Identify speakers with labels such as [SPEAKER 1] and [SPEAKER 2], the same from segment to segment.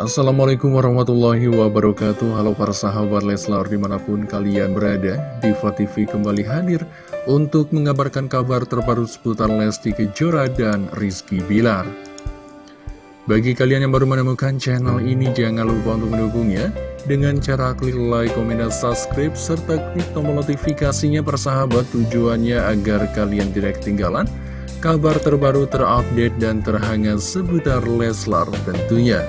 [SPEAKER 1] Assalamualaikum warahmatullahi wabarakatuh. Halo para sahabat Leslar di mana pun kalian berada Diva TV kembali hadir untuk mengabarkan kabar terbaru seputar Lesti Kejora dan Rizky Bilar. Bagi kalian yang baru menemukan channel ini jangan lupa untuk mendukungnya Dengan cara klik like, komen, dan subscribe serta klik tombol notifikasinya persahabat tujuannya agar kalian tidak ketinggalan kabar terbaru terupdate dan terhangat seputar Leslar tentunya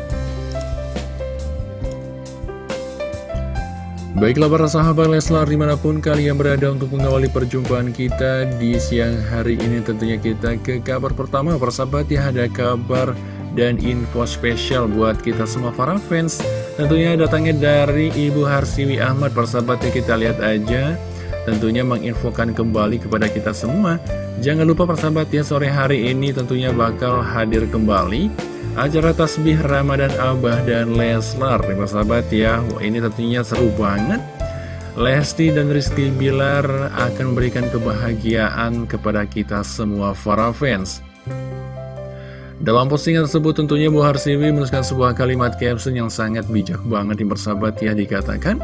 [SPEAKER 1] Baiklah para sahabat Leslar di mana pun kalian berada untuk mengawali perjumpaan kita di siang hari ini tentunya kita ke kabar pertama. Persahabat ya ada kabar dan info spesial buat kita semua para fans. Tentunya datangnya dari Ibu Harsiwi Ahmad. Persahabat ya kita lihat aja. Tentunya menginfokan kembali kepada kita semua. Jangan lupa persahabat ya sore hari ini tentunya bakal hadir kembali acara tasbih Ramadan Abah dan Leslar nih sahabat ya. Wah, ini tentunya seru banget. Lesti dan Rizky Bilar akan memberikan kebahagiaan kepada kita semua para fans. Dalam postingan tersebut tentunya Bu Harsiwi menuliskan sebuah kalimat caption yang sangat bijak banget di persahabat ya dikatakan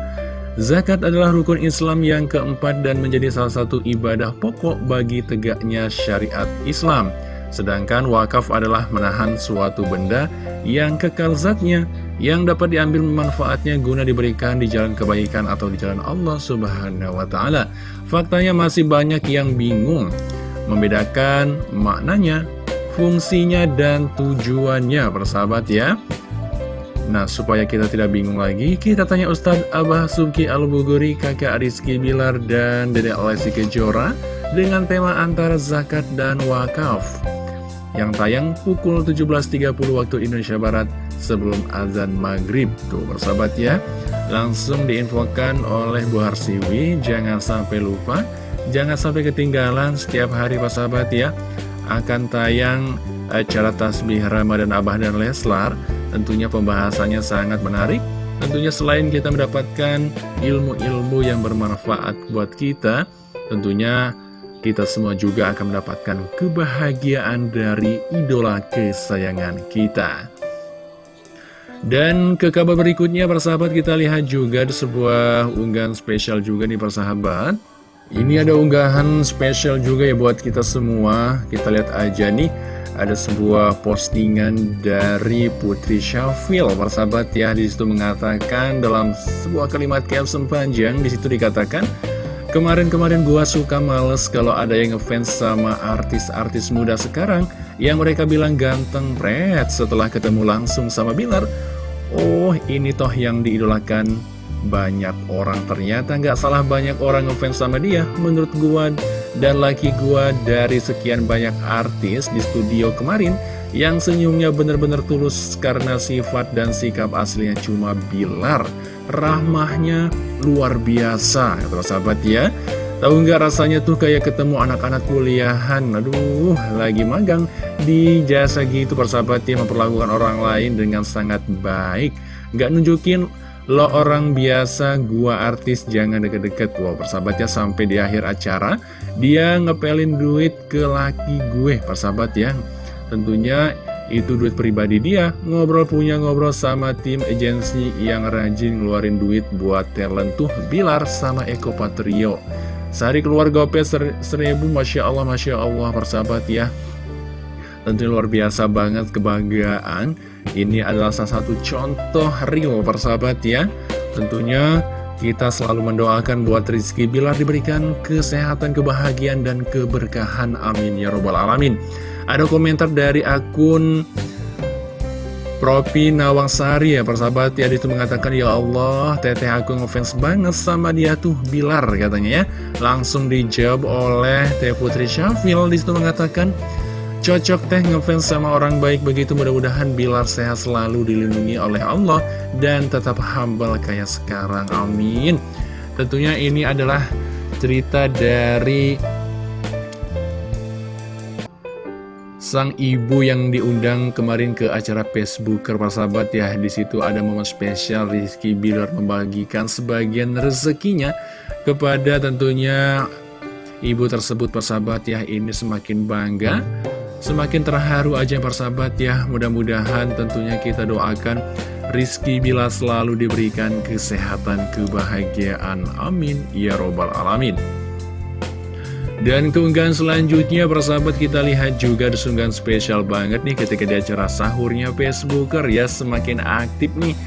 [SPEAKER 1] Zakat adalah rukun Islam yang keempat dan menjadi salah satu ibadah pokok bagi tegaknya syariat Islam. Sedangkan wakaf adalah menahan suatu benda yang kekal zatnya, yang dapat diambil manfaatnya guna diberikan di jalan kebaikan atau di jalan Allah Subhanahu wa Ta'ala. Faktanya masih banyak yang bingung membedakan maknanya, fungsinya, dan tujuannya, persahabat ya. Nah, supaya kita tidak bingung lagi, kita tanya Ustadz Abah Suki Al-Buguri, kakak Rizky Bilar, dan Dedek Lesti Kejora dengan tema antara zakat dan wakaf yang tayang pukul 17.30 waktu Indonesia Barat sebelum azan maghrib. Tuh bersahabat ya langsung diinfokan oleh Bu Harsiwi. Jangan sampai lupa jangan sampai ketinggalan setiap hari Pak sahabat ya. Akan tayang acara tasbih Ramadan Abah dan Leslar. Tentunya pembahasannya sangat menarik. Tentunya selain kita mendapatkan ilmu-ilmu yang bermanfaat buat kita tentunya kita semua juga akan mendapatkan kebahagiaan dari idola kesayangan kita. Dan ke kabar berikutnya persahabat kita lihat juga ada sebuah unggahan spesial juga nih persahabat Ini ada unggahan spesial juga ya buat kita semua. Kita lihat aja nih ada sebuah postingan dari Putri Syafil. Persahabat ya di situ mengatakan dalam sebuah kalimat caption panjang di situ dikatakan Kemarin-kemarin gua suka males kalau ada yang ngefans sama artis-artis muda sekarang yang mereka bilang ganteng pret setelah ketemu langsung sama Bilar. Oh, ini toh yang diidolakan banyak orang. Ternyata nggak salah banyak orang ngefans sama dia menurut gua dan laki gua dari sekian banyak artis di studio kemarin yang senyumnya benar-benar tulus karena sifat dan sikap aslinya cuma Bilar rahmahnya luar biasa. Ya sahabat ya. Tahu nggak rasanya tuh kayak ketemu anak-anak kuliahan? Aduh, lagi magang di jasa gitu. Persahabat ya Memperlakukan orang lain dengan sangat baik. Nggak nunjukin lo orang biasa, gua artis jangan deket-deket. Wow, persahabatnya sampai di akhir acara Dia ngepelin duit ke laki gue. Persahabat ya Tentunya itu duit pribadi dia ngobrol punya ngobrol sama tim agensi yang rajin ngeluarin duit buat talent tuh Bilar sama Eko Patrio sehari keluar gopet ser seribu Masya Allah Masya Allah persahabat ya tentu luar biasa banget kebahagiaan ini adalah salah satu contoh real persahabat ya tentunya kita selalu mendoakan buat Rizky Bilar diberikan kesehatan, kebahagiaan, dan keberkahan. Amin. Ya Robbal Alamin. Ada komentar dari akun Propi Nawangsari ya persahabat. Ya itu mengatakan ya Allah teteh aku ngefans banget sama dia tuh Bilar katanya ya. Langsung dijawab oleh Teh Putri Syafil. Di situ mengatakan cocok teh ngefans sama orang baik begitu mudah-mudahan Bilar sehat selalu dilindungi oleh Allah dan tetap humble kayak sekarang. Amin. Tentunya ini adalah cerita dari sang ibu yang diundang kemarin ke acara Facebook persahabat ya di situ ada momen spesial Rizky Bilar membagikan sebagian rezekinya kepada tentunya ibu tersebut persahabat ya ini semakin bangga semakin terharu aja persahabat ya mudah-mudahan tentunya kita doakan Rizky Bila selalu diberikan kesehatan, kebahagiaan. Amin. Ya Robbal Alamin. Dan keunggahan selanjutnya persahabat kita lihat juga di sunggahan spesial banget nih ketika di acara sahurnya Facebooker. Ya semakin aktif nih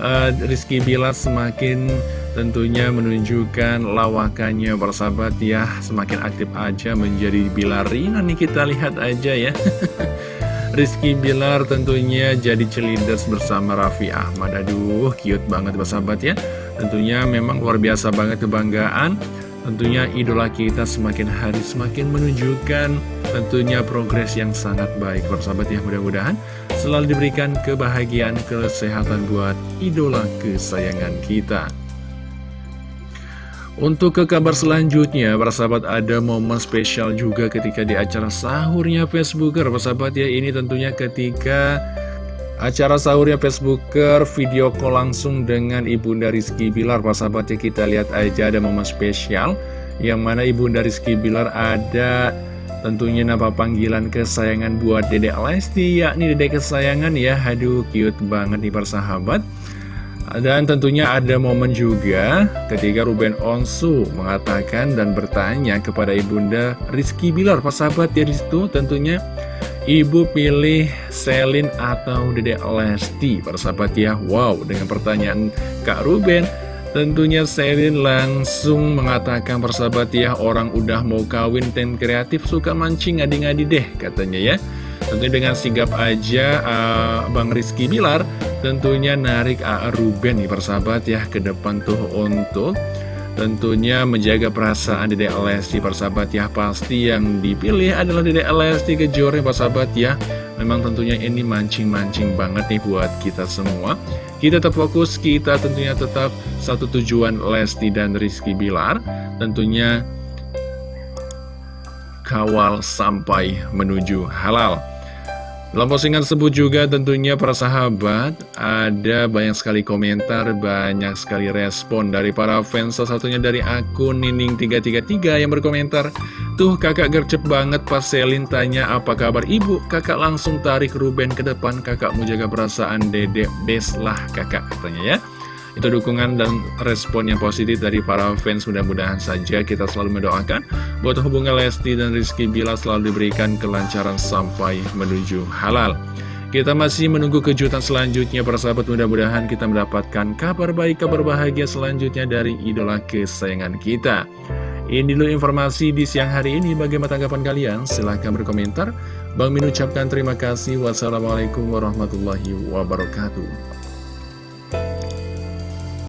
[SPEAKER 1] uh, Rizky Bilar semakin tentunya menunjukkan lawakannya persahabat. Ya semakin aktif aja menjadi Bilarina nih kita lihat aja ya. Rizky Bilar tentunya jadi celinders bersama Raffi Ahmad. Aduh cute banget persahabat ya. Tentunya memang luar biasa banget kebanggaan Tentunya idola kita semakin hari semakin menunjukkan tentunya progres yang sangat baik Persahabat ya mudah-mudahan selalu diberikan kebahagiaan, kesehatan buat idola kesayangan kita untuk ke kabar selanjutnya, persahabat ada momen spesial juga ketika di acara sahurnya Facebooker. Persahabat ya, ini tentunya ketika Acara sahurnya Facebooker. Video call langsung dengan Ibunda Rizky Bilar. Pak sahabat ya kita lihat aja ada momen spesial Yang mana Ibunda Rizky Bilar ada tentunya nama panggilan kesayangan buat Dedek Lesti Yakni Dedek kesayangan ya. Aduh cute banget nih persahabat dan tentunya ada momen juga ketika Ruben Onsu mengatakan dan bertanya kepada Ibunda Rizky Bilar, Pak sahabat ya di situ tentunya Ibu pilih Selin atau Dede Lesti Persahabat ya Wow dengan pertanyaan Kak Ruben Tentunya Selin langsung mengatakan persahabat ya Orang udah mau kawin dan kreatif suka mancing ngadi-ngadi deh katanya ya Tentunya dengan sigap aja uh, Bang Rizky Bilar Tentunya narik A. Ruben nih persahabat ya ke depan tuh untuk Tentunya menjaga perasaan Dede Lesti persahabat ya. Pasti yang dipilih adalah Dede Lesti kejornya persahabat ya. Memang tentunya ini mancing-mancing banget nih buat kita semua. Kita tetap fokus, kita tentunya tetap satu tujuan Lesti dan Rizky Bilar. Tentunya kawal sampai menuju halal dalam postingan tersebut juga tentunya para sahabat ada banyak sekali komentar, banyak sekali respon dari para fans Salah satunya dari akun Nining333 yang berkomentar Tuh kakak gercep banget pas Selin tanya apa kabar ibu Kakak langsung tarik Ruben ke depan kakak mau jaga perasaan dedek Des lah kakak katanya ya itu dukungan dan respon yang positif dari para fans mudah-mudahan saja kita selalu mendoakan buat hubungan Lesti dan Rizky Bila selalu diberikan kelancaran sampai menuju halal. Kita masih menunggu kejutan selanjutnya para sahabat mudah-mudahan kita mendapatkan kabar baik, kabar bahagia selanjutnya dari idola kesayangan kita. Ini dulu informasi di siang hari ini. Bagaimana tanggapan kalian? Silahkan berkomentar. Bang Min ucapkan terima kasih. Wassalamualaikum warahmatullahi wabarakatuh.